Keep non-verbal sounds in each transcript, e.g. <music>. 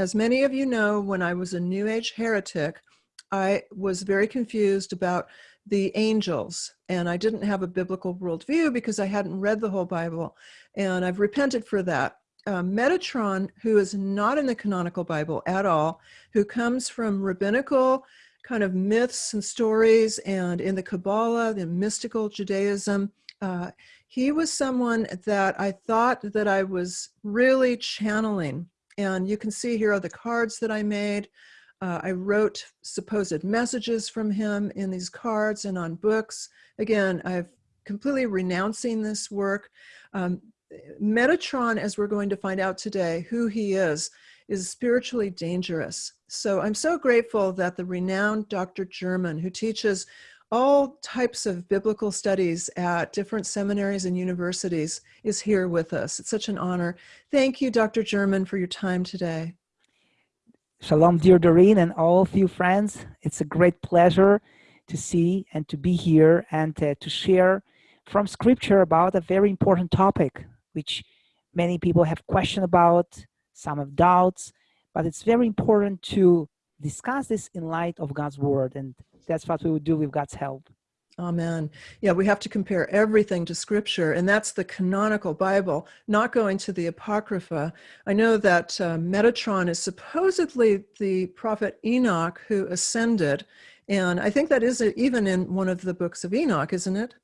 As many of you know, when I was a New Age heretic, I was very confused about the angels, and I didn't have a biblical worldview because I hadn't read the whole Bible, and I've repented for that. Uh, Metatron, who is not in the canonical Bible at all, who comes from rabbinical kind of myths and stories, and in the Kabbalah, the mystical Judaism, uh, he was someone that I thought that I was really channeling. And you can see here are the cards that I made. Uh, I wrote supposed messages from him in these cards and on books. Again, I've completely renouncing this work. Um, Metatron, as we're going to find out today, who he is, is spiritually dangerous. So I'm so grateful that the renowned Dr. German, who teaches all types of biblical studies at different seminaries and universities, is here with us. It's such an honor. Thank you, Dr. German, for your time today. Shalom, dear Doreen, and all of you friends. It's a great pleasure to see and to be here and uh, to share from scripture about a very important topic, which many people have questions about, some have doubts, but it's very important to discuss this in light of God's word. And that's what we would do with God's help. Amen. Yeah, we have to compare everything to scripture, and that's the canonical Bible, not going to the Apocrypha. I know that uh, Metatron is supposedly the prophet Enoch who ascended, and I think that is even in one of the books of Enoch, isn't it?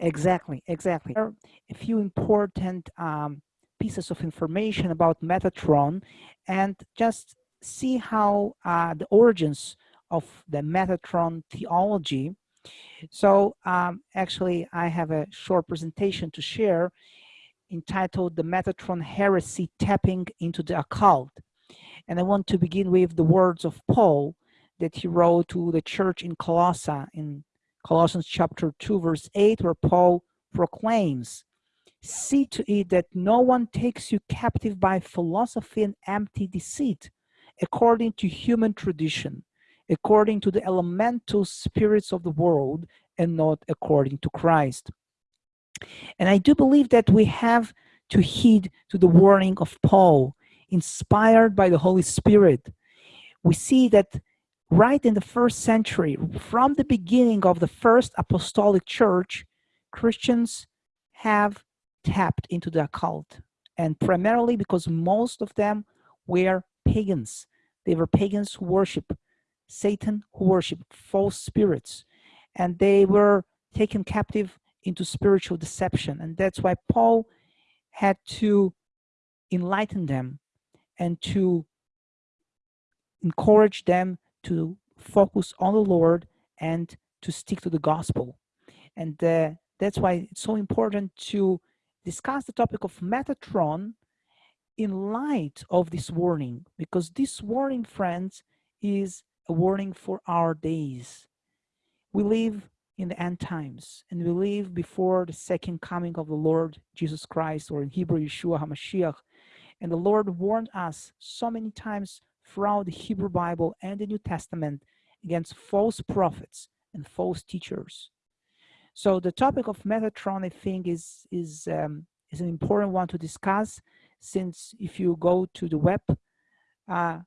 Exactly, exactly. There are a few important um, pieces of information about Metatron, and just see how uh, the origins of the Metatron theology so um, actually, I have a short presentation to share entitled The Metatron Heresy Tapping into the Occult. And I want to begin with the words of Paul that he wrote to the church in Colossae in Colossians chapter 2 verse 8 where Paul proclaims see to it that no one takes you captive by philosophy and empty deceit according to human tradition according to the elemental spirits of the world and not according to Christ. And I do believe that we have to heed to the warning of Paul, inspired by the Holy Spirit. We see that right in the first century, from the beginning of the first apostolic church, Christians have tapped into the occult. And primarily because most of them were pagans. They were pagans who worship Satan who worship false spirits. And they were taken captive into spiritual deception. And that's why Paul had to enlighten them and to encourage them to focus on the Lord and to stick to the gospel. And uh, that's why it's so important to discuss the topic of Metatron in light of this warning because this warning friends is a warning for our days. We live in the end times and we live before the second coming of the Lord Jesus Christ or in Hebrew Yeshua HaMashiach. And the Lord warned us so many times throughout the Hebrew Bible and the New Testament against false prophets and false teachers. So the topic of Metatron, I think, is is um, is an important one to discuss, since if you go to the web, uh,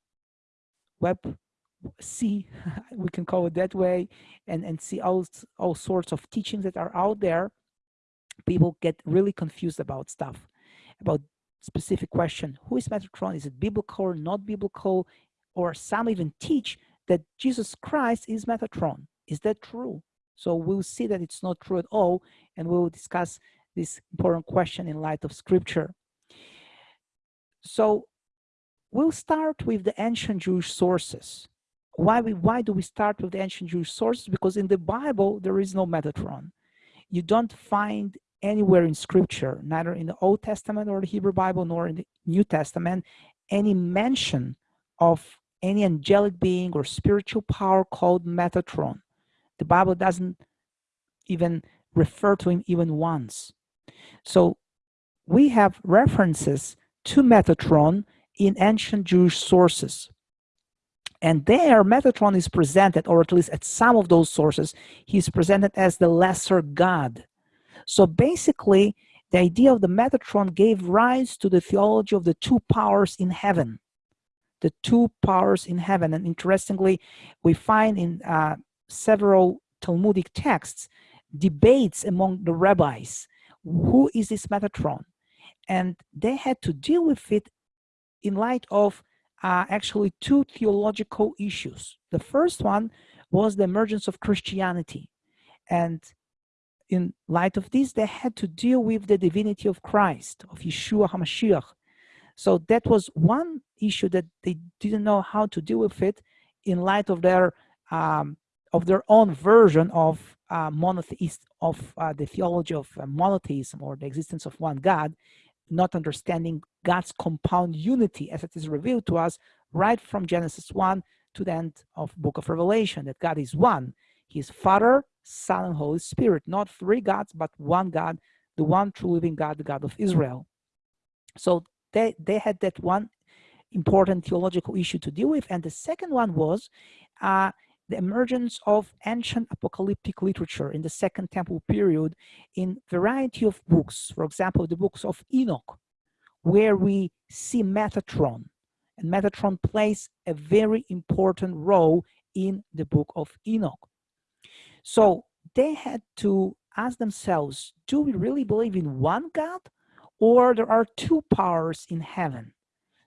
web see <laughs> we can call it that way and and see all all sorts of teachings that are out there people get really confused about stuff about specific question who is metatron? Is it biblical or not biblical? Or some even teach that jesus christ is metatron. Is that true? So we'll see that it's not true at all and we'll discuss this important question in light of scripture so we'll start with the ancient jewish sources why we why do we start with the ancient Jewish sources? Because in the Bible there is no Metatron. You don't find anywhere in Scripture, neither in the Old Testament or the Hebrew Bible, nor in the New Testament, any mention of any angelic being or spiritual power called Metatron. The Bible doesn't even refer to him even once. So we have references to Metatron in ancient Jewish sources. And there, Metatron is presented, or at least at some of those sources, he's presented as the lesser god. So basically, the idea of the Metatron gave rise to the theology of the two powers in heaven. the two powers in heaven. And interestingly, we find in uh, several Talmudic texts debates among the rabbis who is this Metatron? And they had to deal with it in light of uh, actually two theological issues. The first one was the emergence of Christianity. And in light of this, they had to deal with the divinity of Christ, of Yeshua HaMashiach. So that was one issue that they didn't know how to deal with it in light of their um, of their own version of uh, monotheist of uh, the theology of uh, monotheism or the existence of one God, not understanding God's compound unity as it is revealed to us right from Genesis 1 to the end of book of Revelation, that God is one. He is Father, Son, and Holy Spirit, not three gods, but one God, the one true living God, the God of Israel. So they, they had that one important theological issue to deal with. And the second one was uh, the emergence of ancient apocalyptic literature in the Second Temple period in variety of books. For example, the books of Enoch, where we see Metatron. And Metatron plays a very important role in the book of Enoch. So they had to ask themselves, do we really believe in one God or there are two powers in heaven?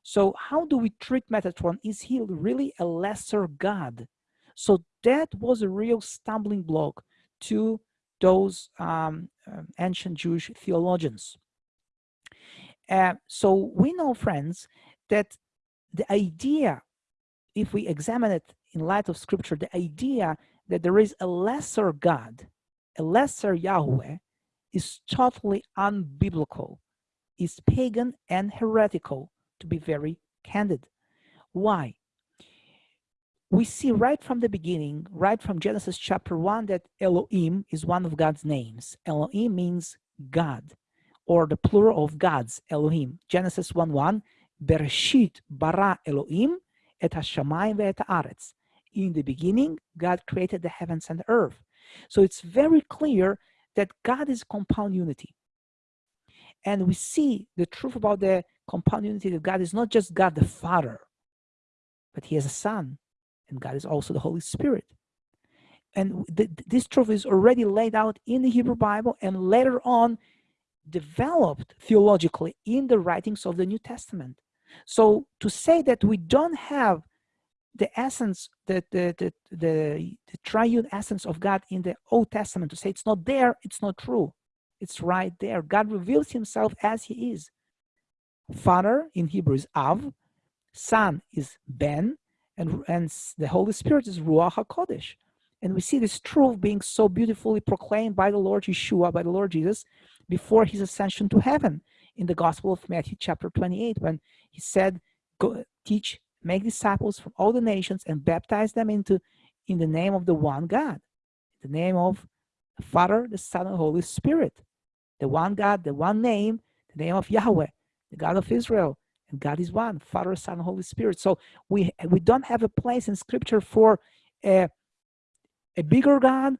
So how do we treat Metatron? Is he really a lesser God? So that was a real stumbling block to those um, um, ancient Jewish theologians. Uh, so we know, friends, that the idea, if we examine it in light of scripture, the idea that there is a lesser God, a lesser Yahweh, is totally unbiblical, is pagan and heretical, to be very candid. Why? We see right from the beginning, right from Genesis chapter 1, that Elohim is one of God's names. Elohim means God, or the plural of gods, Elohim. Genesis 1 1, Bereshit bara Elohim et hashamayim ve'et haaretz. In the beginning, God created the heavens and the earth. So it's very clear that God is compound unity. And we see the truth about the compound unity that God is not just God the Father, but he has a son and God is also the Holy Spirit. And th this truth is already laid out in the Hebrew Bible and later on developed theologically in the writings of the New Testament. So to say that we don't have the essence, the, the, the, the, the triune essence of God in the Old Testament, to say it's not there, it's not true. It's right there. God reveals himself as he is. Father in Hebrew is Av, Son is Ben, and, and the Holy Spirit is Ruach HaKodesh. And we see this truth being so beautifully proclaimed by the Lord Yeshua, by the Lord Jesus, before his ascension to heaven in the Gospel of Matthew chapter 28, when he said, Go teach, make disciples from all the nations and baptize them into in the name of the one God, the name of the Father, the Son, and Holy Spirit. The one God, the one name, the name of Yahweh, the God of Israel, and God is one, Father, Son, Holy Spirit. So we we don't have a place in Scripture for a, a bigger God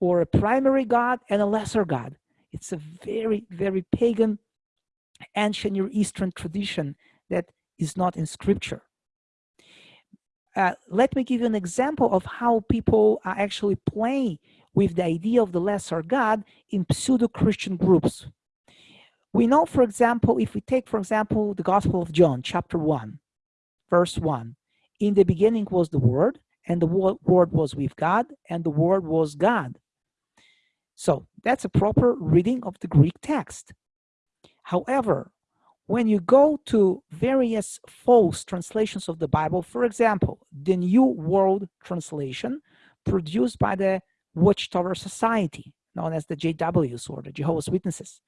or a primary God and a lesser God. It's a very, very pagan, ancient Near Eastern tradition that is not in Scripture. Uh, let me give you an example of how people are actually play with the idea of the lesser God in pseudo-Christian groups. We know, for example, if we take, for example, the Gospel of John, chapter 1, verse 1, in the beginning was the Word, and the Word was with God, and the Word was God. So that's a proper reading of the Greek text. However, when you go to various false translations of the Bible, for example, the New World Translation produced by the Watchtower Society, known as the JWs or the Jehovah's Witnesses,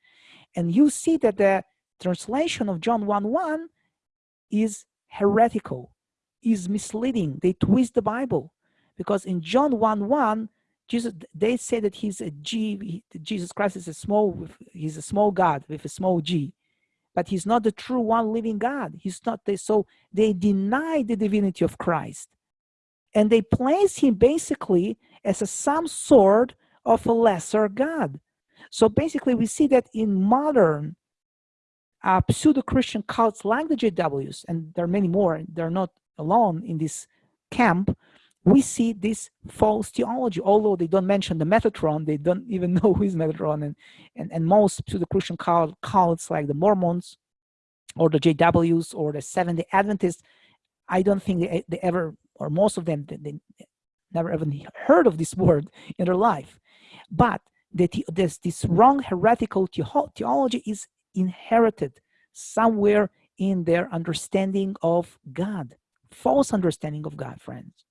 and you see that the translation of John 1 1 is heretical, is misleading. They twist the Bible because in John 1 1, Jesus, they say that he's a G, Jesus Christ is a small, he's a small God with a small G, but he's not the true one living God. He's not the, so they deny the divinity of Christ and they place him basically as a some sort of a lesser God. So basically, we see that in modern uh, pseudo-Christian cults like the JWs, and there are many more, they're not alone in this camp, we see this false theology. Although they don't mention the Metatron, they don't <laughs> even know who is Metatron, and and, and most pseudo-Christian cults like the Mormons or the JWs or the Seventh Day Adventists, I don't think they, they ever or most of them they, they never even heard of this <laughs> word in their life. But that this this wrong heretical theology is inherited somewhere in their understanding of God, false understanding of God, friends.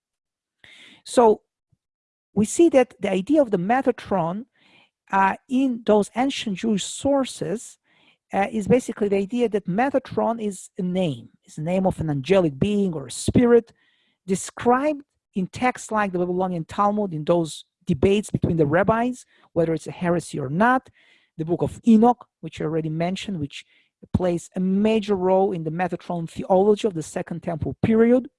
So we see that the idea of the Metatron uh, in those ancient Jewish sources uh, is basically the idea that Metatron is a name, is the name of an angelic being or a spirit described in texts like the Babylonian Talmud in those debates between the rabbis, whether it's a heresy or not, the book of Enoch, which I already mentioned, which plays a major role in the Metatron theology of the Second Temple period.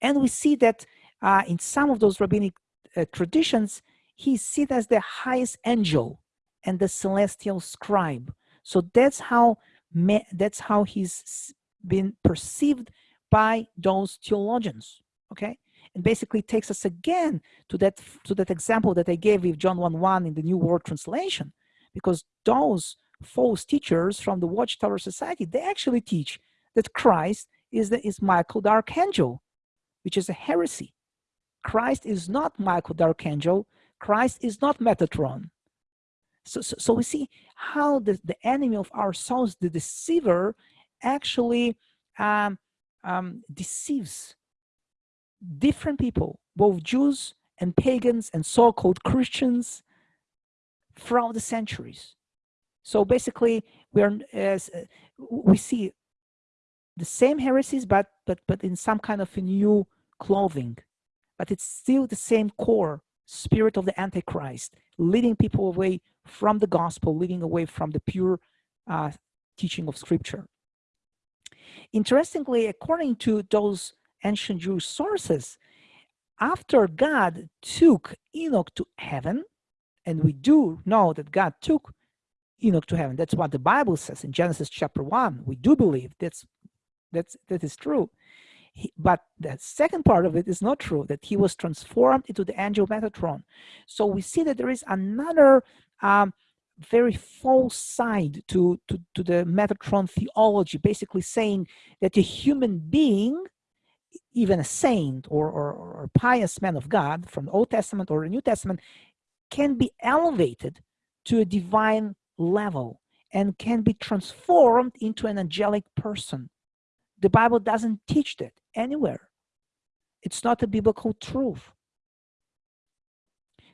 And we see that uh, in some of those rabbinic uh, traditions, he's seen as the highest angel and the celestial scribe. So that's how that's how he's been perceived by those theologians. Okay, and basically takes us again to that to that example that I gave with John 1:1 in the New World Translation, because those false teachers from the Watchtower Society they actually teach that Christ is the is Michael the Archangel, which is a heresy. Christ is not Michael the Archangel. Christ is not Metatron. So, so, so we see how the, the enemy of our souls, the deceiver, actually um, um, deceives different people, both Jews and pagans and so-called Christians throughout the centuries. So basically, we are as uh, we see the same heresies, but but but in some kind of a new clothing but it's still the same core spirit of the Antichrist, leading people away from the gospel, leading away from the pure uh, teaching of scripture. Interestingly, according to those ancient Jewish sources, after God took Enoch to heaven, and we do know that God took Enoch to heaven. That's what the Bible says in Genesis chapter 1. We do believe that's that's that is true. He, but the second part of it is not true, that he was transformed into the angel Metatron. So we see that there is another um, very false side to, to, to the Metatron theology, basically saying that a human being, even a saint or, or, or pious man of God from the Old Testament or the New Testament, can be elevated to a divine level and can be transformed into an angelic person. The Bible doesn't teach that anywhere. It's not a biblical truth.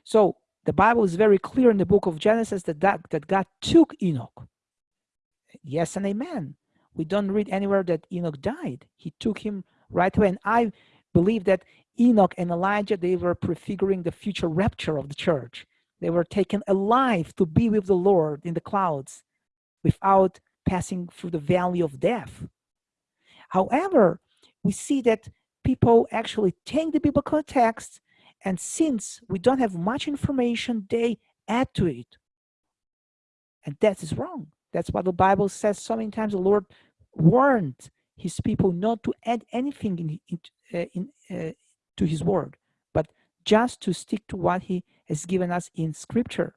So the Bible is very clear in the book of Genesis that, that, that God took Enoch. Yes and amen. We don't read anywhere that Enoch died. He took him right away. And I believe that Enoch and Elijah, they were prefiguring the future rapture of the church. They were taken alive to be with the Lord in the clouds without passing through the valley of death. However, we see that people actually take the biblical text and since we don't have much information, they add to it. And that is wrong. That's what the Bible says so many times. The Lord warned his people not to add anything in, in, uh, in uh, to his word, but just to stick to what he has given us in scripture.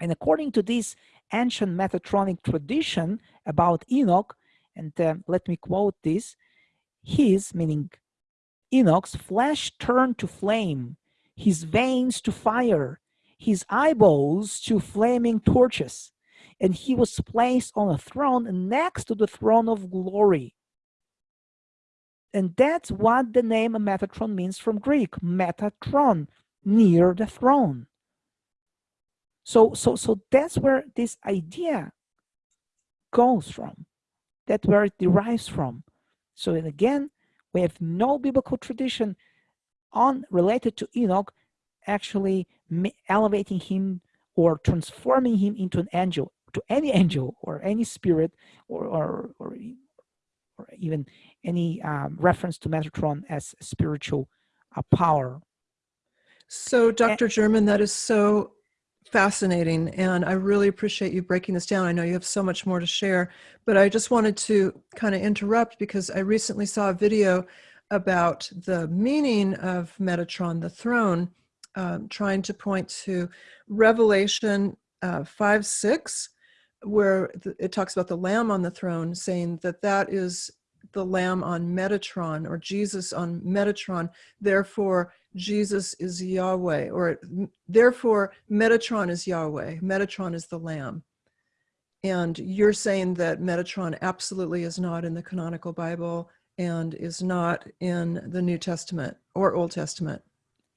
And according to this ancient Metatronic tradition about Enoch, and uh, let me quote this, his, meaning Enoch's, flesh turned to flame, his veins to fire, his eyeballs to flaming torches, and he was placed on a throne next to the throne of glory. And that's what the name Metatron means from Greek, Metatron, near the throne. So, so, so that's where this idea goes from. That's where it derives from. So again, we have no biblical tradition on related to Enoch actually elevating him or transforming him into an angel, to any <laughs> angel or any spirit or, or, or, or even any um, reference to Metatron as spiritual uh, power. So Dr. And, German, that is so fascinating, and I really appreciate you breaking this down. I know you have so much more to share, but I just wanted to kind of interrupt because I recently saw a video about the meaning of Metatron, the throne, um, trying to point to Revelation uh, 5 6, where it talks about the Lamb on the throne, saying that that is the Lamb on Metatron or Jesus on Metatron. Therefore, Jesus is Yahweh, or therefore, Metatron is Yahweh. Metatron is the Lamb. And you're saying that Metatron absolutely is not in the canonical Bible and is not in the New Testament or Old Testament.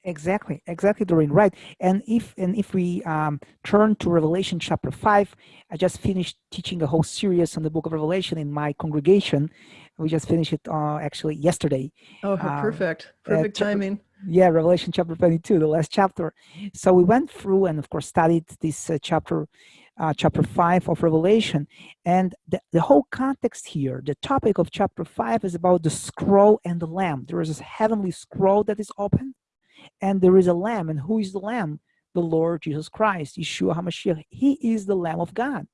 Exactly, exactly, Doreen. Right. And if and if we um, turn to Revelation chapter five, I just finished teaching a whole series on the Book of Revelation in my congregation. We just finished it uh, actually yesterday. Oh, um, perfect! Perfect uh, timing. Yeah, Revelation chapter twenty-two, the last chapter. So we went through and of course studied this uh, chapter uh, chapter 5 of Revelation. And the, the whole context here, the topic of chapter 5 is about the scroll and the lamb. There is this heavenly scroll that is open, and there is a lamb. And who is the lamb? The Lord Jesus Christ, Yeshua HaMashiach. He is the Lamb of God.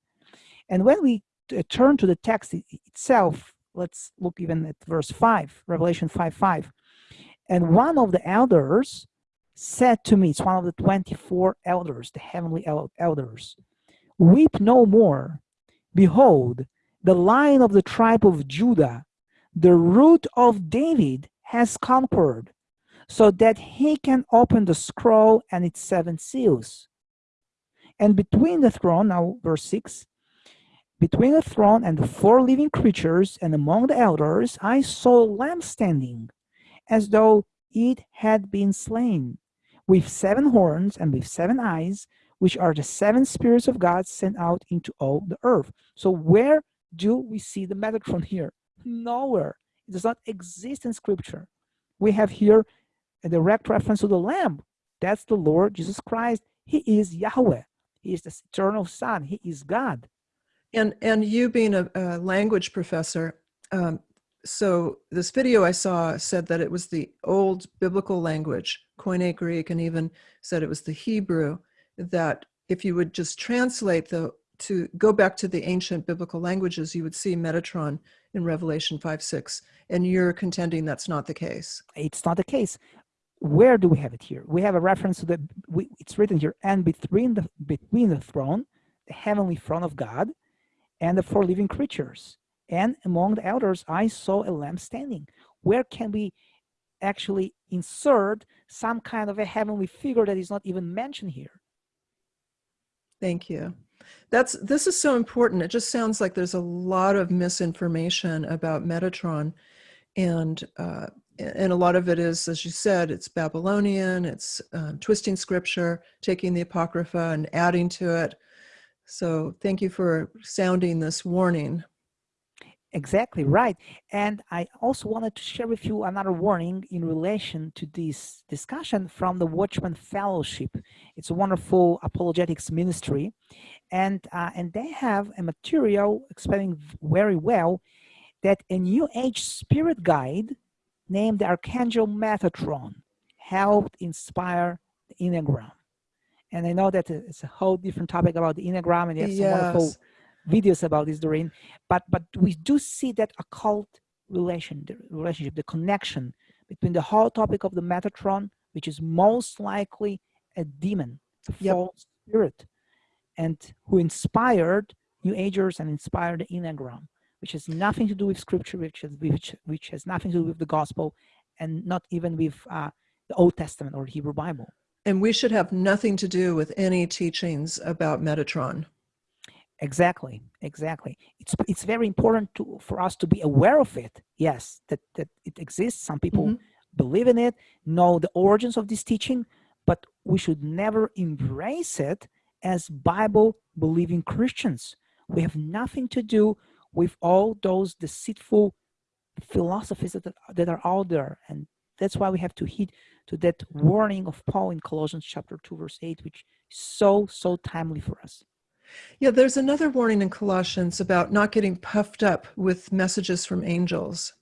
And when we uh, turn to the text itself, let's look even at verse 5, Revelation 5 5. And one of the elders said to me, it's one of the 24 elders, the heavenly elders, Weep no more. Behold, the lion of the tribe of Judah, the root of David, has conquered, so that he can open the scroll and its seven seals. And between the throne, now verse 6, between the throne and the four living creatures and among the elders, I saw a lamb standing, as though it had been slain, with seven horns and with seven eyes, which are the seven spirits of God sent out into all the earth. So where do we see the Metatron <laughs> here? Nowhere. It does not exist in scripture. We have here a direct reference to the Lamb. That's the Lord Jesus Christ. He is Yahweh. He is the eternal Son. He is God. And and you being a, a language professor, um, so this video I saw said that it was the old biblical language, Koine Greek, and even said it was the Hebrew that if you would just translate the to go back to the ancient biblical languages, you would see Metatron in Revelation 5 6. And you're contending that's not the case. It's not the case. Where do we have it here? We have a reference to the, we, it's written here, and between the, between the throne, the heavenly throne of God, and the four living creatures. And among the elders, I saw a lamb standing. Where can we actually insert some kind of a heavenly figure that is not even mentioned here? Thank you. That's this is so important. It just sounds like there's a lot of misinformation about Metatron, and uh, and a lot of it is, as you said, it's Babylonian. It's uh, twisting scripture, taking the apocrypha and adding to it. So thank you for sounding this warning. Exactly right. And I also wanted to share with you another warning in relation to this discussion from the Watchman Fellowship. It's a wonderful apologetics ministry. And, uh, and they have a material explaining very well that a New Age spirit guide named the Archangel Metatron helped inspire the Enneagram. And I know that it's a whole different topic about the Enneagram and it's yes. wonderful videos about this, Doreen. But but we do see that occult relation, the relationship, the connection between the whole topic of the Metatron, which is most likely a demon, a yep. false spirit, and who inspired New Agers and inspired the Enneagram, which has nothing to do with Scripture, which has which which has nothing to do with the Gospel, and not even with uh, the Old Testament or Hebrew Bible. And we should have nothing to do with any teachings about Metatron. Exactly, exactly. It's it's very important to for us to be aware of it. Yes, that that it exists. Some people mm -hmm. believe in it, know the origins of this teaching, but we should never embrace it as Bible believing Christians. We have nothing to do with all those deceitful philosophies that, that are out there. And that's why we have to heed to that warning of Paul in Colossians chapter 2, verse 8, which is so, so timely for us. Yeah, there's another warning in Colossians about not getting puffed up with messages from angels.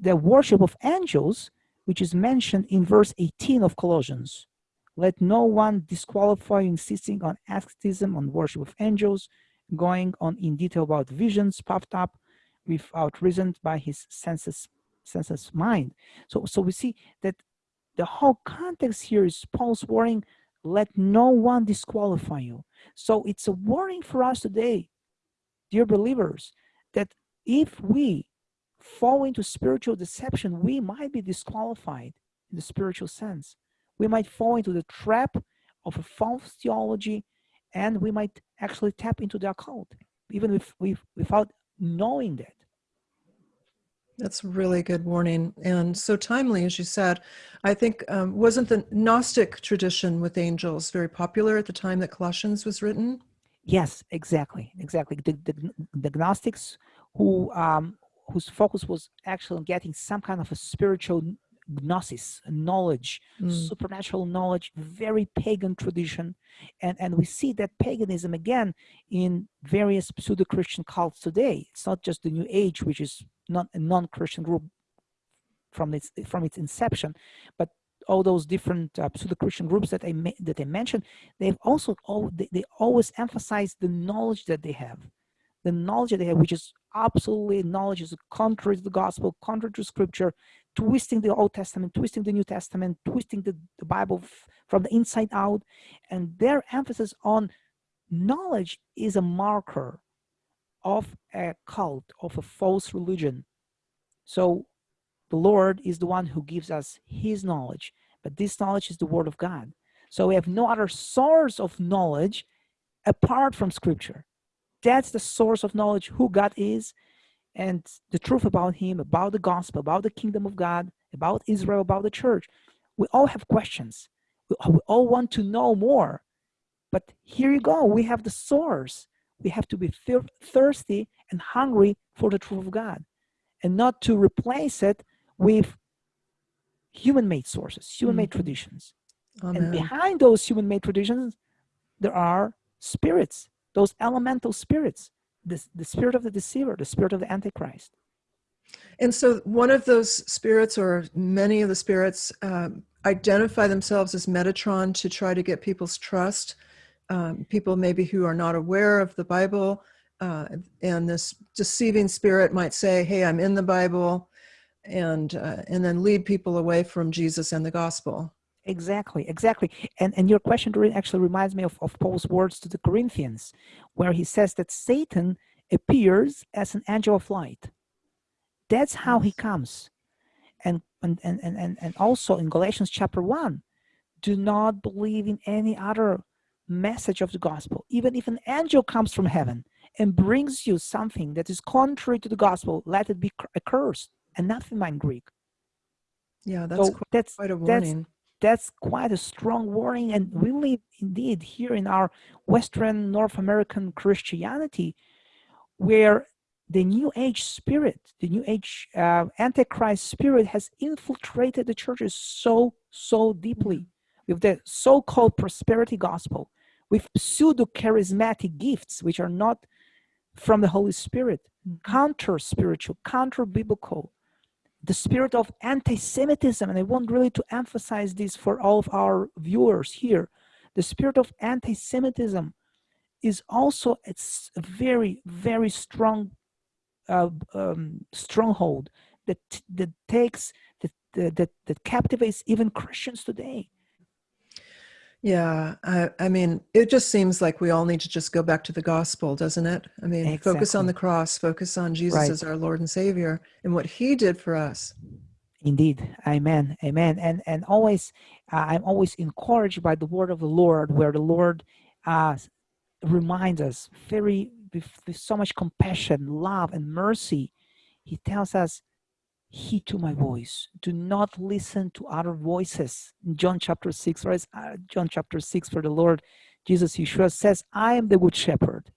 The worship of angels, which is mentioned in verse 18 of Colossians, Let no one disqualify you insisting on asceticism, on worship of angels, going on in detail about visions puffed up without reason by his senses, senses mind. So, so we see that the whole context here is Paul's warning, let no one disqualify you. So it's a warning for us today, dear believers, that if we fall into spiritual deception, we might be disqualified in the spiritual sense. We might fall into the trap of a false theology and we might actually tap into the occult, even if we without knowing that. That's really good warning and so timely, as you said. I think um, wasn't the Gnostic tradition with angels very popular at the time that Colossians was written? Yes, exactly, exactly. The, the, the Gnostics who um, whose focus was actually on getting some kind of a spiritual gnosis, knowledge, mm. supernatural knowledge, very pagan tradition. And, and we see that paganism again in various pseudo-Christian cults today. It's not just the New Age, which is not a non-Christian group from its from its inception, but all those different uh, pseudo-Christian groups that I that I mentioned, they've also all they, they always emphasize the knowledge that they have, the knowledge that they have, which is absolutely knowledge is contrary to the gospel, contrary to scripture, twisting the Old Testament, twisting the New Testament, twisting the, the Bible from the inside out, and their emphasis on knowledge is a marker of a cult, of a false religion. So the Lord is the one who gives us his knowledge, but this knowledge is the word of God. So we have no other source of knowledge apart from scripture. That's the source of knowledge who God is and the truth about him, about the gospel, about the kingdom of God, about Israel, about the church. We all have questions. We, we all want to know more. But here you go. We have the source we have to be thirsty and hungry for the truth of God and not to replace it with human-made sources, human-made mm -hmm. traditions. And behind those human-made traditions, there are spirits, those elemental spirits, the, the spirit of the deceiver, the spirit of the antichrist. And so one of those spirits or many of the spirits um, identify themselves as Metatron to try to get people's trust um, people maybe who are not aware of the Bible uh, and this deceiving spirit might say, hey, I'm in the Bible and, uh, and then lead people away from Jesus and the gospel. Exactly, exactly. And, and your question actually reminds me of, of Paul's words to the Corinthians, where he says that Satan appears as an angel of light. That's how he comes. And, and, and, and, and also in Galatians chapter 1, do not believe in any other message of the gospel, even if an angel comes from heaven and brings you something that is contrary to the gospel, let it be accursed, anathema in Greek. Yeah, that's, so quite, that's quite a warning. That's, quite a strong warning. And we live indeed, here in our Western North American Christianity, where the New Age spirit, the New Age uh, Antichrist spirit has infiltrated the churches so, so deeply with the so-called prosperity gospel with pseudo-charismatic gifts, which are not from the Holy Spirit, counter-spiritual, counter-biblical, the spirit of anti-Semitism, and I want really to emphasize this for all of our viewers here, the spirit of anti-Semitism is also a very, very strong uh, um, stronghold that that takes that, that that captivates even Christians today. Yeah, I, I mean, it just seems like we all need to just go back to the gospel, doesn't it? I mean, exactly. focus on the cross, focus on Jesus right. as our Lord and Savior and what he did for us. Indeed. Amen. Amen. And and always, uh, I'm always encouraged by the word of the Lord, where the Lord uh, reminds us very, with, with so much compassion, love, and mercy. He tells us, heed to my voice. Do not listen to other voices. In John chapter 6, right? Uh, John chapter 6, for the Lord Jesus Yeshua says, I am the good shepherd.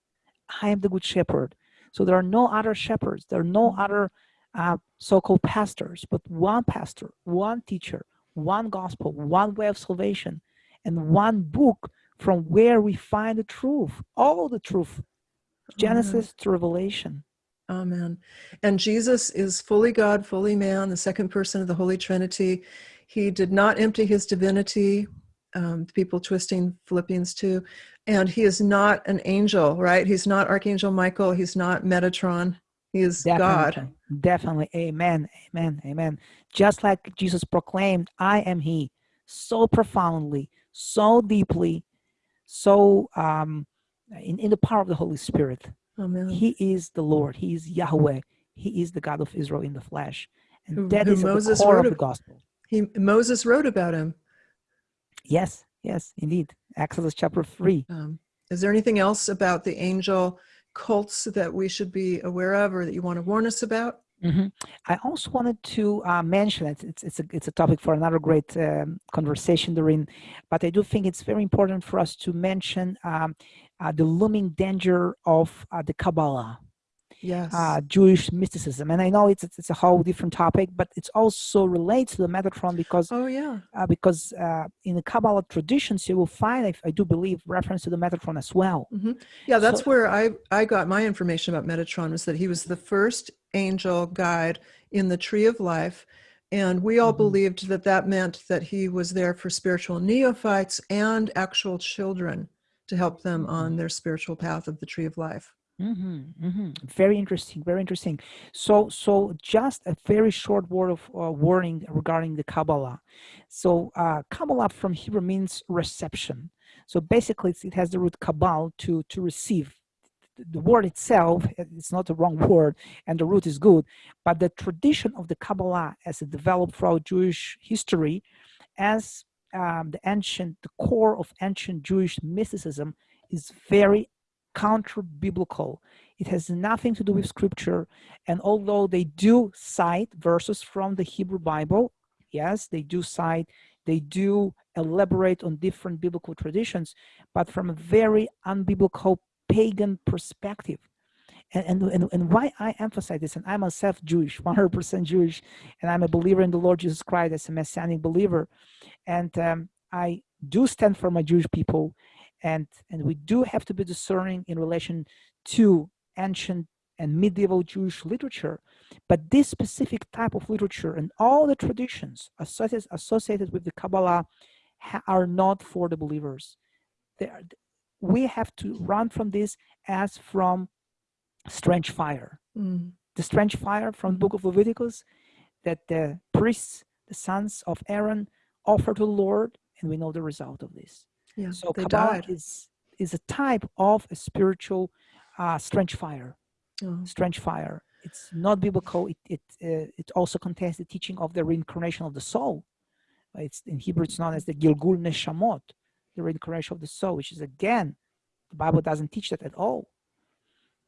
I am the good shepherd. So there are no other shepherds. There are no other uh, so-called pastors, but one pastor, one teacher, one gospel, one way of salvation, and one book from where we find the truth, all the truth, Genesis to Revelation. Amen. And Jesus is fully God, fully man, the second person of the Holy Trinity. He did not empty his divinity um, people twisting Philippians 2. And he is not an angel, right? He's not Archangel Michael. He's not Metatron. He is Definitely, God. definitely. Amen. Amen. Amen. Just like Jesus proclaimed, I am He, so profoundly, so deeply, so um, in, in the power of the Holy Spirit. Amen. He is the Lord. He is Yahweh. He is the God of Israel in the flesh. And Who- that who is at the Moses core wrote of the gospel. He, Moses wrote about him. Yes, yes, indeed. Exodus chapter 3. Um, is there anything else about the angel cults that we should be aware of or that you want to warn us about? Mhm. I also wanted to uh, mention it. It's it's a it's a topic for another great um, conversation, Doreen. But I do think it's very important for us to mention um, uh, the looming danger of uh, the Kabbalah, Yes. uh, Jewish mysticism. And I know it's, it's it's a whole different topic, but it's also relates to the Metatron because oh, yeah. uh, because uh, in the Kabbalah traditions you will find, I, I do believe, reference to the Metatron as well. Yeah, that's So- where I, I got my information about Metatron was that he was the first angel guide in the tree of life. And we all Mhm. believed that that meant that he was there for spiritual neophytes and actual children to help them on their spiritual path of the tree of life. hmm hmm Very interesting. Very interesting. So, so just a very short word of uh, warning regarding the Kabbalah. So, uh, Kabbalah from Hebrew means reception. So basically, it has the root kabal to to receive. The word itself it's not the wrong word, and the root is good. But the tradition of the Kabbalah, as it developed throughout Jewish history, as um, the ancient, the core of ancient Jewish mysticism, is very counter-biblical. It has nothing to do with scripture. And although they do cite verses from the Hebrew Bible, yes, they do cite, they do elaborate on different biblical traditions, but from a very unbiblical pagan perspective. And, and, and, why I emphasize this, and I'm myself Jewish, 100% Jewish, and I'm a believer in the Lord Jesus Christ as a messianic believer. And um, I do stand for my Jewish people, and and we do have to be discerning in relation to ancient and medieval Jewish literature, but this specific type of literature and all the traditions associated associated with the Kabbalah are not for the believers. They are, we have to run from this as from strange fire. Mm. The strange fire from the book of Leviticus that the priests, the sons of Aaron, offer to the Lord, and we know the result of this. Yeah, So they Kabbalah died. is is a type of a spiritual uh, strange fire. Oh, Strange fire. It's not biblical. It it uh, it also contains the teaching of the reincarnation of the soul. It's in Hebrew. It's known as the Gilgul Neshamot, the reincarnation of the soul, which is again, the Bible doesn't teach that at all.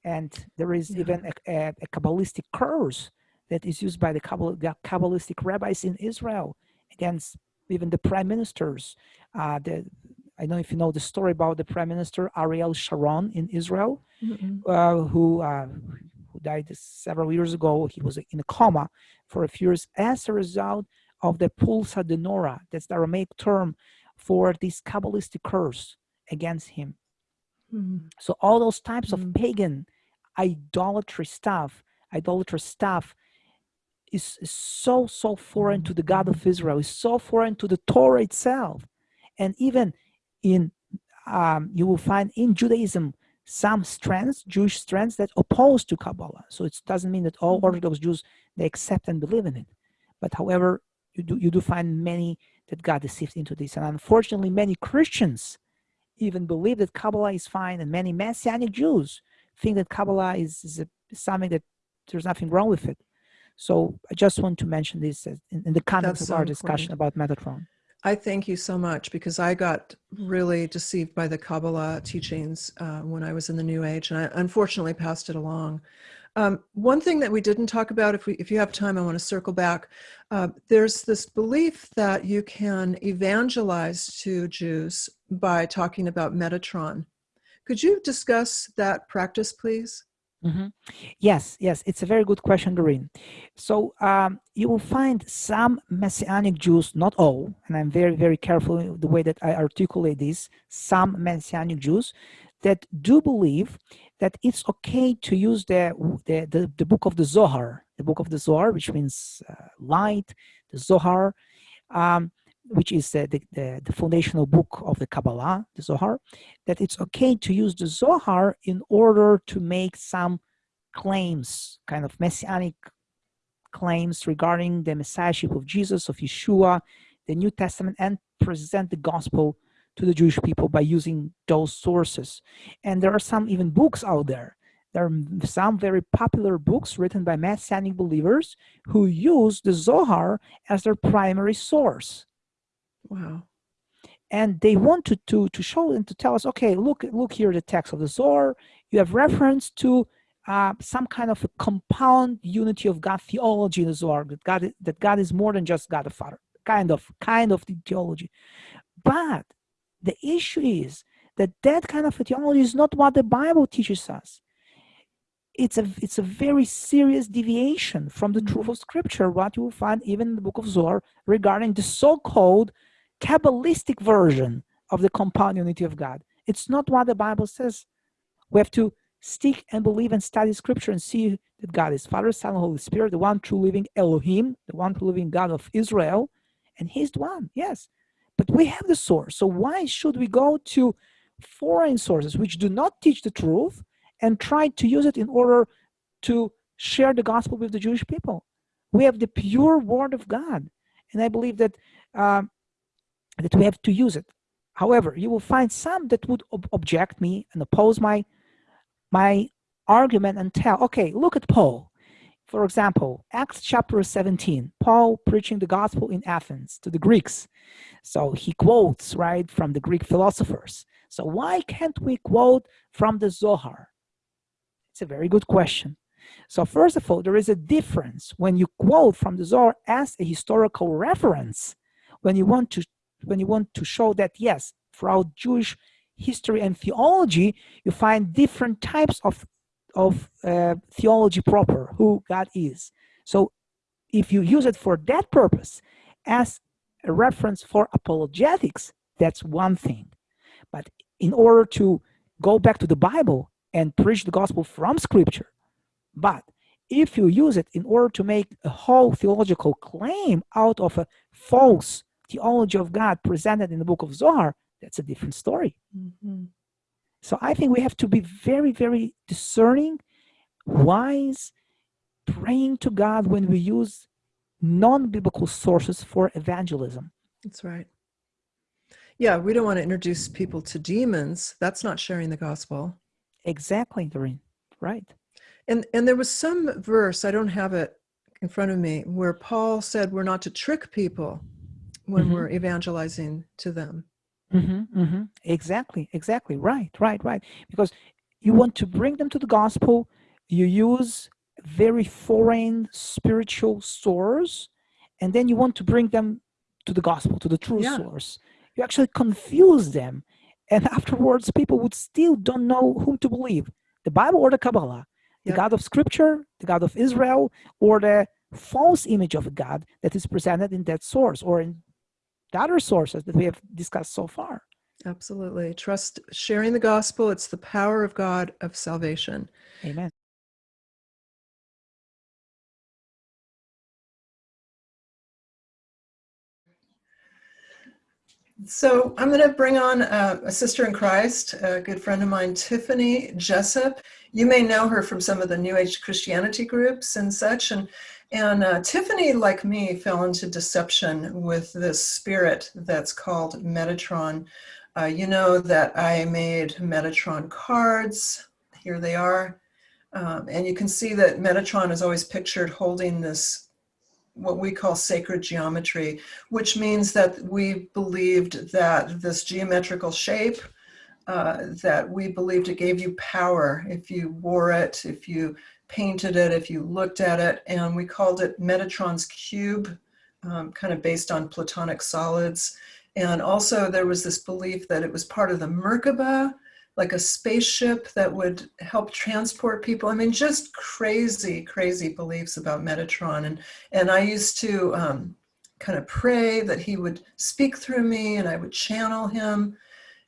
And there is Yeah. even a, a, a Kabbalistic curse that is used by the, Kabbal, the Kabbalistic rabbis in Israel against even the prime ministers. Uh, the, I don't know if you know the story about the prime minister Ariel Sharon in Israel, mm-mm. uh, who uh, who died several years ago. He was in a coma for a few years as a result of the pulsa diNura. That's the Aramaic term for this Kabbalistic curse against him. Mm. So all those types of Mm. pagan idolatry stuff, idolatry stuff, is, is so so foreign to the God of Israel. Is so foreign to the Torah itself, and even in um, you will find in Judaism some strands, Jewish strands that oppose to Kabbalah. So it doesn't mean that all. Orthodox Jews they accept and believe in it, but however you do you do find many that got deceived into this, and unfortunately many Christians even believe that Kabbalah is fine, and many Messianic Jews think that Kabbalah is, is, a, something that there's nothing wrong with it. So I just want to mention this in, in the context That's of so our discussion about Metatron. I thank you so much because I got really deceived by the Kabbalah teachings uh, when I was in the New Age, and I unfortunately passed it along. Um, one thing that we didn't talk about, if we, if you have time, I want to circle back. Uh, there's this belief that you can evangelize to Jews by talking about Metatron. Could you discuss that practice, please? Mhm. Yes, yes, it's a very good question, Doreen. So um, you will find some Messianic Jews, not all, and I'm very, very careful the way that I articulate this, some Messianic Jews that do believe that it's okay to use the, the, the, the book of the Zohar, the book of the Zohar, which means uh, light, the Zohar, um, which is the, the, the, foundational book of the Kabbalah, the Zohar, that it's okay to use the Zohar in order to make some claims, kind of messianic claims regarding the messiahship of Jesus, of Yeshua, the New Testament, and present the gospel to the Jewish people by using those sources. And there are some even books out there. There are some very popular books written by Messianic believers who use the Zohar as their primary source. Wow. And they wanted to, to, show and to tell us, okay, look, look here, the text of the Zohar. You have reference to uh, some kind of a compound unity of God theology in the Zohar, that God, that God is more than just God the Father, kind of, kind of the theology. But the issue is that that kind of theology is not what the Bible teaches us. It's a, it's a very serious deviation from the truth of scripture, what you will find even in the book of Zohar regarding the so-called Kabbalistic version of the compound unity of God. It's not what the Bible says. We have to stick and believe and study scripture and see that God is Father, Son, Holy Spirit, the one true living Elohim, the one true living God of Israel, and He's the one, yes. But we have the source, so why should we go to foreign sources which do not teach the truth and try to use it in order to share the gospel with the Jewish people? We have the pure word of God, and I believe that uh, that we have to use it. However, you will find some that would ob object me and oppose my my argument and tell, okay, look at Paul. For example, Acts chapter 17, Paul preaching the gospel in Athens to the Greeks. So he quotes, right, from the Greek philosophers. So why can't we quote from the Zohar? It's a very good question. So first of all, there is a difference when you quote from the Zohar as a historical reference, when you want to when you want to show that yes, throughout Jewish history and theology, you find different types of, of uh, theology proper, who God is. So if you use it for that purpose as a reference for apologetics, that's one thing. But in order to go back to the Bible and preach the gospel from scripture, but if you use it in order to make a whole theological claim out of a false theology of God presented in the book of Zohar, that's a different story. Mm -hmm. So I think we have to be very, very discerning, wise, praying to God when we use non-biblical sources for evangelism. That's right. Yeah, we don't want to introduce people to demons. That's not sharing the gospel. Exactly, Doreen. Right. And and there was some verse, I don't have it in front of me, where Paul said we're not to trick people when mm -hmm. we're evangelizing to them. Mm-hmm, mm-hmm. Exactly, exactly. Right, right, right. Because you want to bring them to the gospel, you use very foreign spiritual source, and then you want to bring them to the gospel, to the true yeah. source. You actually confuse them. And <laughs> afterwards, people would still don't know whom to believe, the Bible or the Kabbalah, the God of scripture, the God of Israel, or the false image of a God that is presented in that source or in the other sources that we have discussed so far. Absolutely. Trust sharing the gospel. It's the power of God of salvation. Amen. So I'm going to bring on uh, a sister in Christ, a good friend of mine, Tiffany Jessup. You may know her from some of the New Age Christianity groups and such. And and uh, Tiffany, like me, fell into deception with this spirit that's called Metatron. Uh, you know that I made Metatron cards. Here they are. Um, and you can see that Metatron is always pictured holding this, what we call sacred geometry, which means that we believed that this geometrical shape, uh, that we believed it gave you power if you wore it, if you painted it, if you looked at it, and we called it Metatron's Cube, um, kind of based on Platonic solids. And also there was this belief that it was part of the Merkaba, like a spaceship that would help transport people. I mean, just crazy, crazy beliefs about Metatron. And, and I used to um, kind of pray that he would speak through me and I would channel him.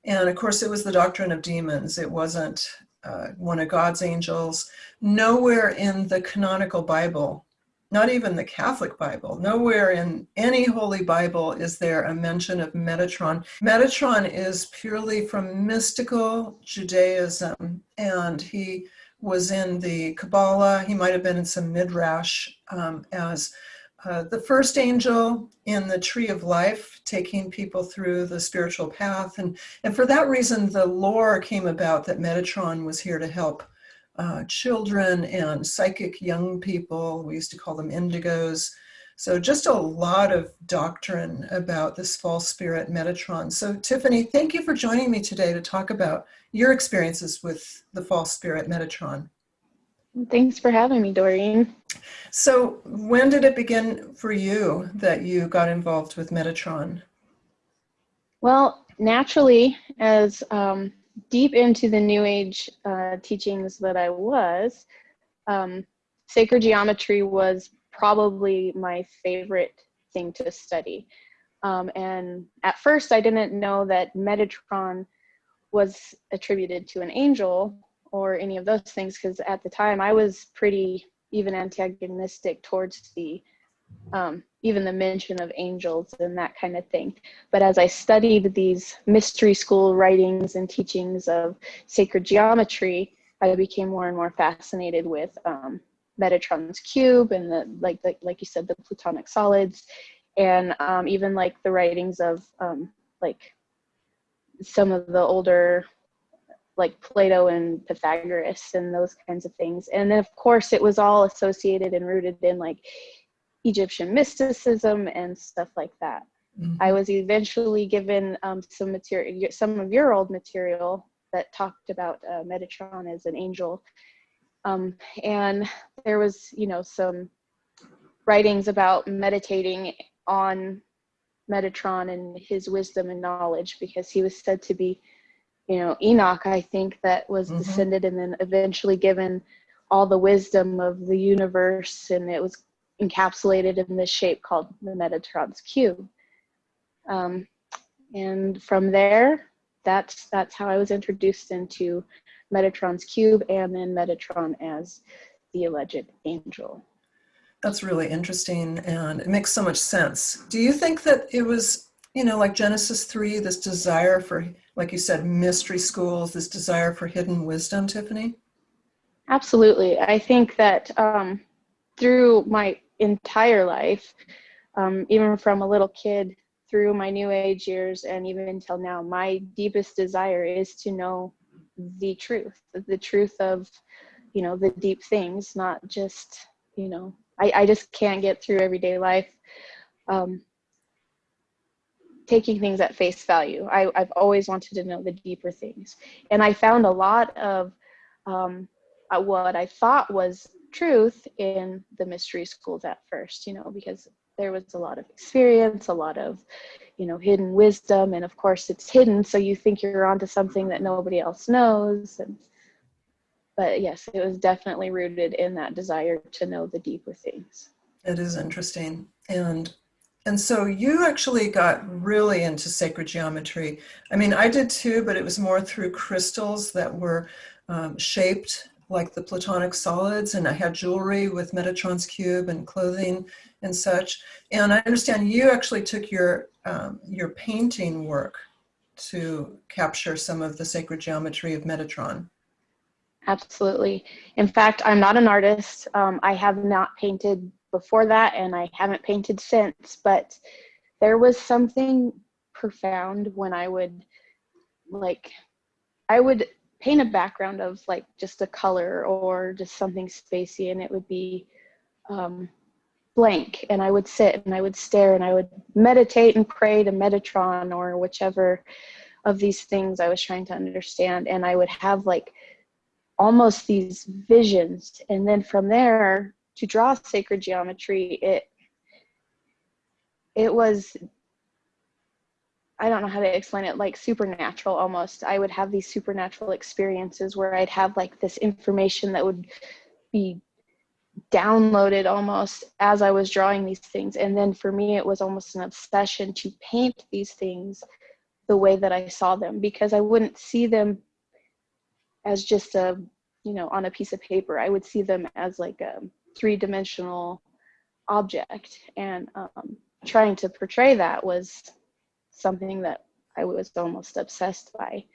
And of course, it was the doctrine of demons. It wasn't uh, one of God's angels. Nowhere in the canonical Bible not even the Catholic Bible. Nowhere in any Holy Bible is there a mention of Metatron. Metatron is purely from mystical Judaism, and he was in the Kabbalah. He might have been in some Midrash um, as uh, the first angel in the tree of life, taking people through the spiritual path. And, and for that reason, the lore came about that Metatron was here to help uh, children and psychic young people. We used to call them indigos. So just a lot of doctrine about this false spirit Metatron. So Tiffany, thank you for joining me today to talk about your experiences with the false spirit Metatron. Thanks for having me, Doreen. So when did it begin for you that you got involved with Metatron? Well, naturally, as um, deep into the New Age uh, teachings that I was, um, sacred geometry was probably my favorite thing to study. Um, and at first, I didn't know that Metatron was attributed to an angel or any of those things because at the time I was pretty even antagonistic towards the um, even the mention of angels and that kind of thing. But as I studied these mystery school writings and teachings of sacred geometry, I became more and more fascinated with um, Metatron's cube and the like, the, like you said, the Platonic solids, and um, even like the writings of um, like some of the older like Plato and Pythagoras and those kinds of things. And then of course it was all associated and rooted in like Egyptian mysticism and stuff like that. Mm-hmm. I was eventually given um, some material, some of your old material that talked about uh, Metatron as an angel. Um, and there was, you know, some writings about meditating on Metatron and his wisdom and knowledge because he was said to be, you know, Enoch, I think, that was mm-hmm. descended and then eventually given all the wisdom of the universe and it was encapsulated in this shape called the Metatron's cube. Um, and from there, that's that's how I was introduced into Metatron's cube and then Metatron as the alleged angel. That's really interesting and it makes so much sense. Do you think that it was, you know, like Genesis 3, this desire for, like you said, mystery schools, this desire for hidden wisdom, Tiffany? Absolutely. I think that um, through my entire life, um, even from a little kid through my new age years and even until now, my deepest desire is to know the truth, the truth of, you know, the deep things, not just, you know, I, I just can't get through everyday life um, taking things at face value. I, I've always wanted to know the deeper things. And I found a lot of um, uh, what I thought was truth in the mystery schools at first, you know, because there was a lot of experience, a lot of, you know, hidden wisdom, and of course it's hidden, so you think you're onto something that nobody else knows. And but yes, it was definitely rooted in that desire to know the deeper things. It is interesting, and and so you actually got really into sacred geometry. I mean, I did too, but it was more through crystals that were um, shaped like the platonic solids and I had jewelry with Metatron's cube and clothing and such. And I understand you actually took your, um, your painting work to capture some of the sacred geometry of Metatron. Absolutely. In fact, I'm not an artist. Um, I have not painted before that and I haven't painted since, but there was something profound when I would like, I would paint a background of like just a color or just something spacey and it would be um, blank and I would sit and I would stare and I would meditate and pray to Metatron or whichever of these things I was trying to understand and I would have like almost these visions and then from there to draw sacred geometry it it was I don't know how to explain it, like supernatural almost. I would have these supernatural experiences where I'd have like this information that would be downloaded almost as I was drawing these things. And then for me, it was almost an obsession to paint these things the way that I saw them because I wouldn't see them as just a, you know, on a piece of paper. I would see them as like a three dimensional object and um, trying to portray that was something that I was almost obsessed by.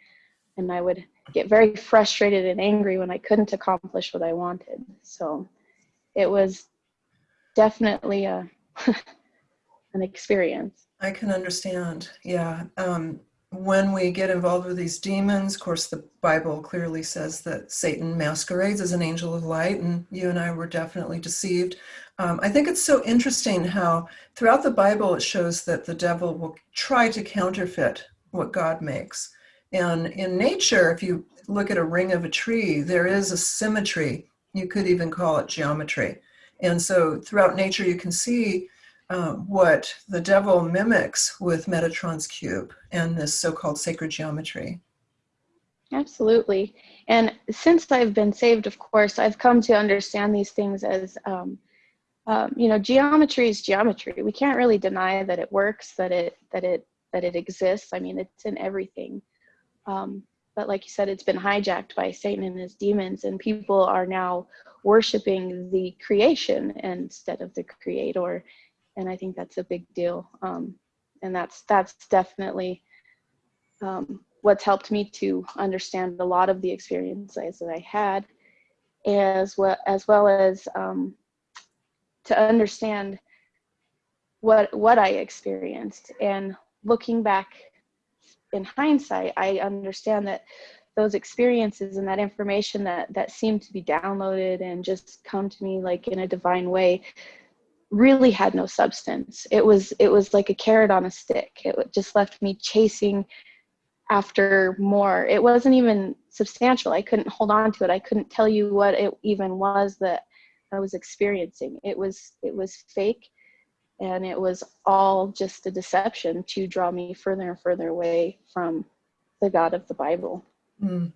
And I would get very frustrated and angry when I couldn't accomplish what I wanted. So it was definitely a <laughs> an experience. I can understand. Yeah. Um, when we get involved with these demons, of course, the Bible clearly says that Satan masquerades as an angel of light, and you and I were definitely deceived. Um, I think it's so interesting how throughout the Bible it shows that the devil will try to counterfeit what God makes. And in nature, if you look at a ring of a tree, there is a symmetry. You could even call it geometry. And so throughout nature, you can see uh, what the devil mimics with Metatron's cube and this so-called sacred geometry. Absolutely. And since I've been saved, of course, I've come to understand these things as, um, um, you know, geometry is geometry. We can't really deny that it works, that it that it that it exists. I mean, it's in everything. Um, but like you said, it's been hijacked by Satan and his demons, and people are now worshiping the creation instead of the creator and I think that's a big deal. Um, and that's that's definitely um, what's helped me to understand a lot of the experiences that I had, as well as well as um, to understand what what I experienced. And looking back in hindsight, I understand that those experiences and that information that that seemed to be downloaded and just come to me like in a divine way really had no substance. It was it was like a carrot on a stick. It just left me chasing after more. It wasn't even substantial. I couldn't hold on to it. I couldn't tell you what it even was that I was experiencing. It was it was fake and it was all just a deception to draw me further and further away from the God of the Bible. Mm,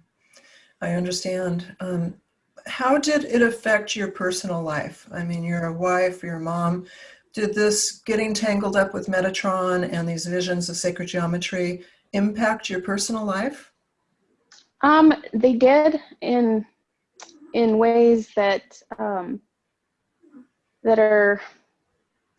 I understand. Um, how did it affect your personal life? I mean, you're a wife, you're a mom. Did this getting tangled up with Metatron and these visions of sacred geometry impact your personal life? Um, they did in in ways that um, that are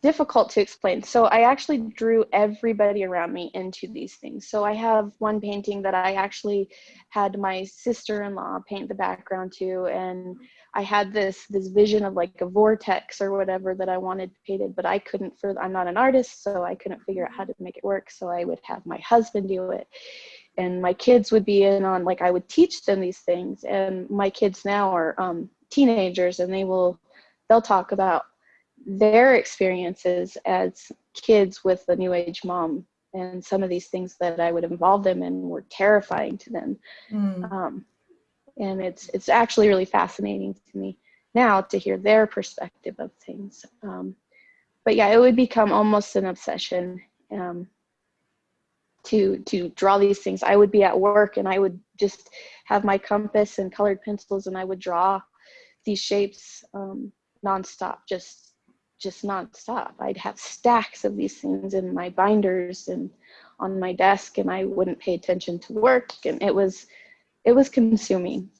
difficult to explain. So I actually drew everybody around me into these things. So I have one painting that I actually had my sister-in-law paint the background to and I had this this vision of like a vortex or whatever that I wanted painted, but I couldn't for I'm not an artist, so I couldn't figure out how to make it work. So I would have my husband do it. And my kids would be in on like I would teach them these things. And my kids now are um, teenagers and they will they'll talk about their experiences as kids with the new age mom and some of these things that I would involve them in were terrifying to them. Mm. Um, and it's it's actually really fascinating to me now to hear their perspective of things. Um, but yeah, it would become almost an obsession um, to to draw these things. I would be at work and I would just have my compass and colored pencils and I would draw these shapes um, nonstop, just just nonstop. I'd have stacks of these things in my binders and on my desk and I wouldn't pay attention to work and it was it was consuming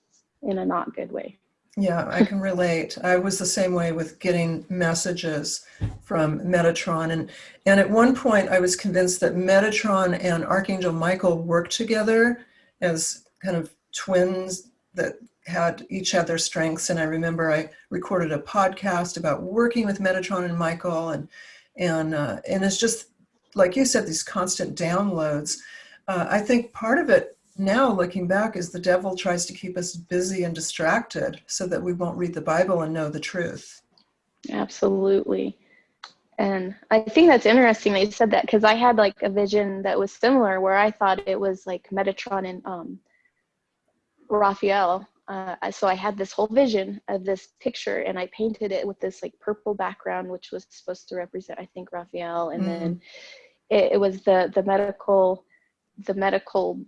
in a not good way. Yeah, I <laughs> can relate. I was the same way with getting messages from Metatron. And, and at one point, I was convinced that Metatron and Archangel Michael worked together as kind of twins that had each had their strengths. And I remember I recorded a podcast about working with Metatron and Michael, and and uh, and it's just like you said, these constant downloads. Uh, I think part of it now, looking back, is the devil tries to keep us busy and distracted so that we won't read the Bible and know the truth. Absolutely. And I think that's interesting that you said that because I had like a vision that was similar where I thought it was like Metatron and um, Raphael uh, so I had this whole vision of this picture and I painted it with this like purple background, which was supposed to represent, I think, Raphael. And mm. then it, it, was the, the medical, the medical,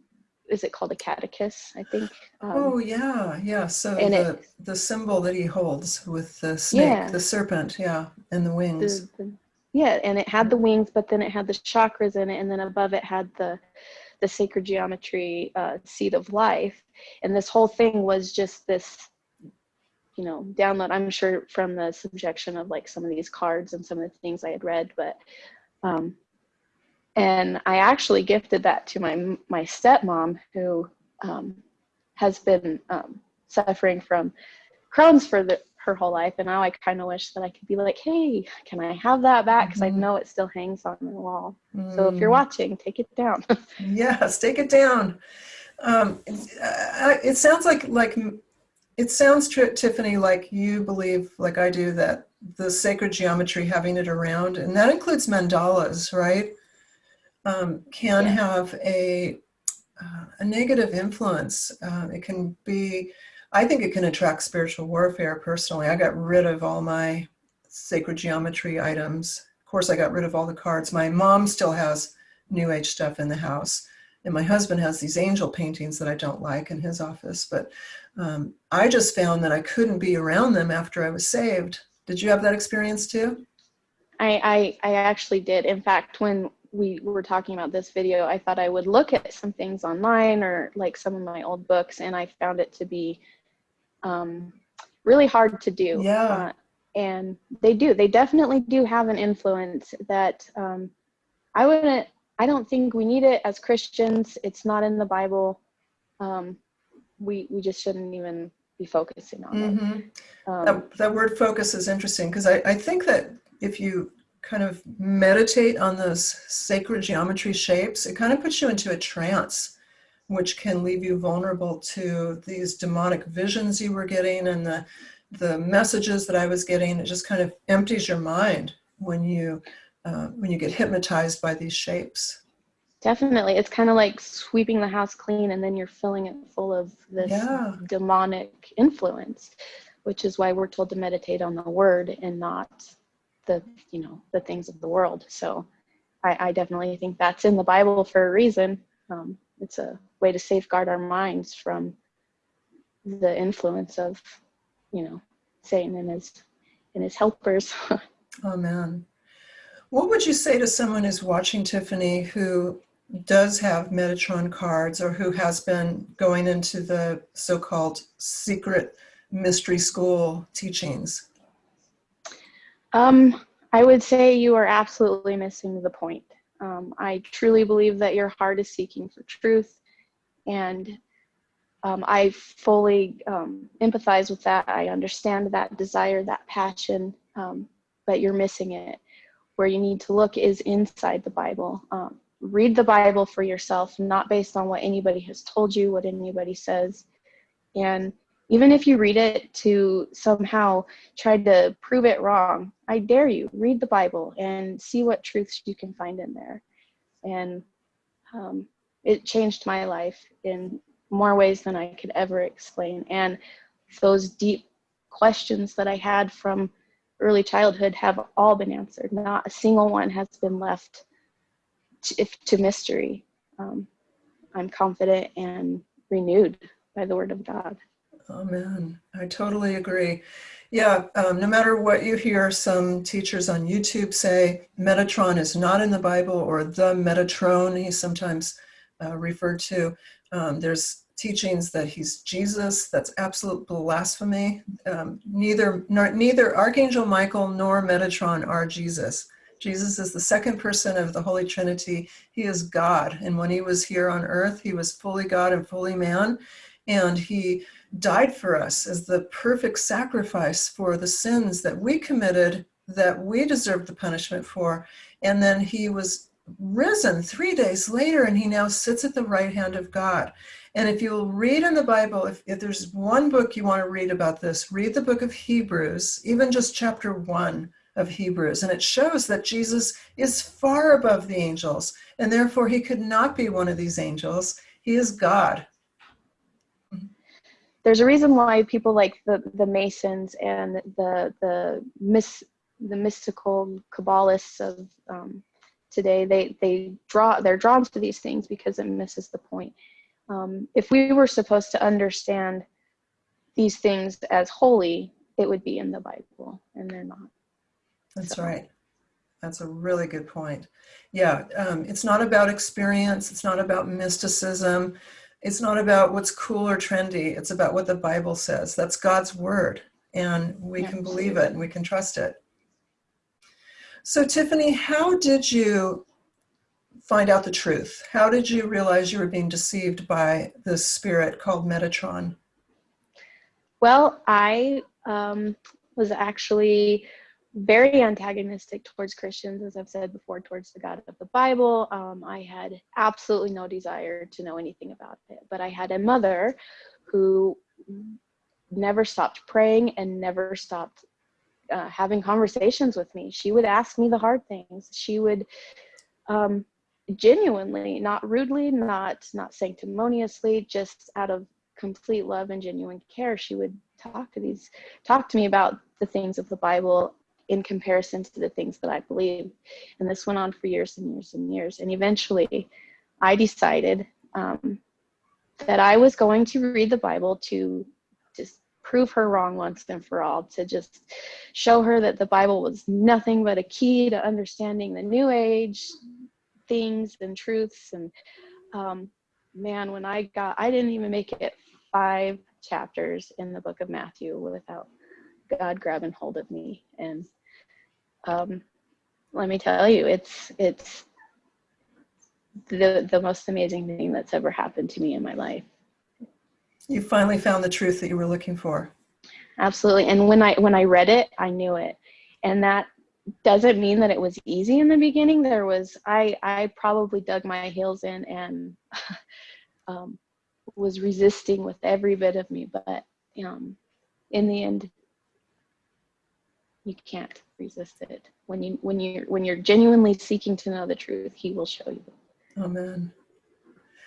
is it called a caduceus, I think? Um, oh yeah, yeah. So the, it, the symbol that he holds with the snake, yeah. the serpent, yeah, and the wings. The, the, yeah, and it had the wings, but then it had the chakras in it, and then above it had the the sacred geometry uh, seed of life and this whole thing was just this you know, download. I'm sure from the subjection of like some of these cards and some of the things I had read, but um, and I actually gifted that to my my stepmom who um, has been um, suffering from Crohn's for the, her whole life, and now I kind of wish that I could be like, hey, can I have that back? Because Mhm. I know it still hangs on the wall. So if you're Mm. watching, take it down. <laughs> Yes, take it down. Um, uh, it sounds like like it sounds Tiffany like you believe like I do that the sacred geometry having it around and that includes mandalas, right? Um, can Yeah. have a uh, a negative influence. Um, it can be, I think it can attract spiritual warfare. Personally, I got rid of all my sacred geometry items. Of course, I got rid of all the cards. My mom still has New Age stuff in the house. And my husband has these angel paintings that I don't like in his office. But um, I just found that I couldn't be around them after I was saved. Did you have that experience too? I, I I actually did. In fact, when we were talking about this video, I thought I would look at some things online or like some of my old books, and I found it to be um, really hard to do. Yeah. Uh, and they do. They definitely do have an influence that um, I wouldn't. I don't think we need it as Christians. It's not in the Bible. Um, we we just shouldn't even be focusing on it. hmm Um, That, that word focus is interesting because I, I think that if you kind of meditate on those sacred geometry shapes, it kind of puts you into a trance, which can leave you vulnerable to these demonic visions you were getting and the the messages that I was getting. It just kind of empties your mind when you uh, when you get hypnotized by these shapes. Definitely. It's kind of like sweeping the house clean and then you're filling it full of this Yeah. demonic influence, which is why we're told to meditate on the word and not the, you know, the things of the world. So I, I definitely think that's in the Bible for a reason. Um, it's a way to safeguard our minds from the influence of, you know, Satan and his and his helpers. <laughs> Amen. What would you say to someone who's watching Tiffany who does have Metatron cards or who has been going into the so called secret mystery school teachings? Um, I would say you are absolutely missing the point. Um, I truly believe that your heart is seeking for truth, and um, I fully um, empathize with that. I understand that desire, that passion, um, but you're missing it. Where you need to look is inside the Bible. Um, read the Bible for yourself, not based on what anybody has told you, what anybody says. And even if you read it to somehow try to prove it wrong, I dare you, read the Bible and see what truths you can find in there. And um, it changed my life in more ways than I could ever explain. And those deep questions that I had from early childhood have all been answered. Not a single one has been left to, if, to mystery. Um, I'm confident and renewed by the Word of God. Amen. I totally agree. Yeah, um, no matter what you hear some teachers on YouTube say, Metatron is not in the Bible or the Metatron, he's sometimes uh, referred to. Um, there's teachings that he's Jesus. That's absolute blasphemy. Um, neither, nor, neither Archangel Michael nor Metatron are Jesus. Jesus is the second person of the Holy Trinity. He is God. And when he was here on earth, he was fully God and fully man. And he died for us as the perfect sacrifice for the sins that we committed, that we deserved the punishment for. And then he was risen three days later, and he now sits at the right hand of God. And if you'll read in the Bible, if, if there's one book you want to read about this, read the book of Hebrews, even just chapter one of Hebrews. And it shows that Jesus is far above the angels, and therefore he could not be one of these angels. He is God. There's a reason why people like the, the Masons and the the mis, the mystical Kabbalists of um, today they they draw they're drawn to these things because it misses the point. Um, if we were supposed to understand these things as holy, it would be in the Bible, and they're not. That's So- right. That's a really good point. Yeah, um, it's not about experience. It's not about mysticism. It's not about what's cool or trendy. It's about what the Bible says. That's God's word. and we Yeah, can believe it and we can trust it. So, Tiffany, how did you find out the truth? How did you realize you were being deceived by this spirit called Metatron? Well, I um, was actually very antagonistic towards Christians, as I've said before, towards the God of the Bible. Um, I had absolutely no desire to know anything about it. But I had a mother who never stopped praying and never stopped uh, having conversations with me. She would ask me the hard things. She would um, genuinely, not rudely, not not sanctimoniously, just out of complete love and genuine care, she would talk to these talk to me about the things of the Bible in comparison to the things that I believe. And this went on for years and years and years. And eventually, I decided um, that I was going to read the Bible to just prove her wrong once and for all, to just show her that the Bible was nothing but a key to understanding the New Age things and truths. And um, man, when I got, I didn't even make it five chapters in the book of Matthew without God grabbing hold of me. And um, let me tell you, it's it's the the most amazing thing that's ever happened to me in my life. You finally found the truth that you were looking for. Absolutely. And when I when I read it, I knew it. And that doesn't mean that it was easy in the beginning. There was I I probably dug my heels in and <laughs> um, was resisting with every bit of me, but um, in the end, you can't resist it. When you when you when you're genuinely seeking to know the truth, He will show you. Amen.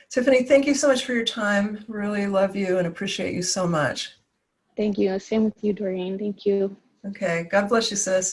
Tiffany, thank you so much for your time. Really love you and appreciate you so much. Thank you. Same with you, Doreen. Thank you. Okay. God bless you, sis.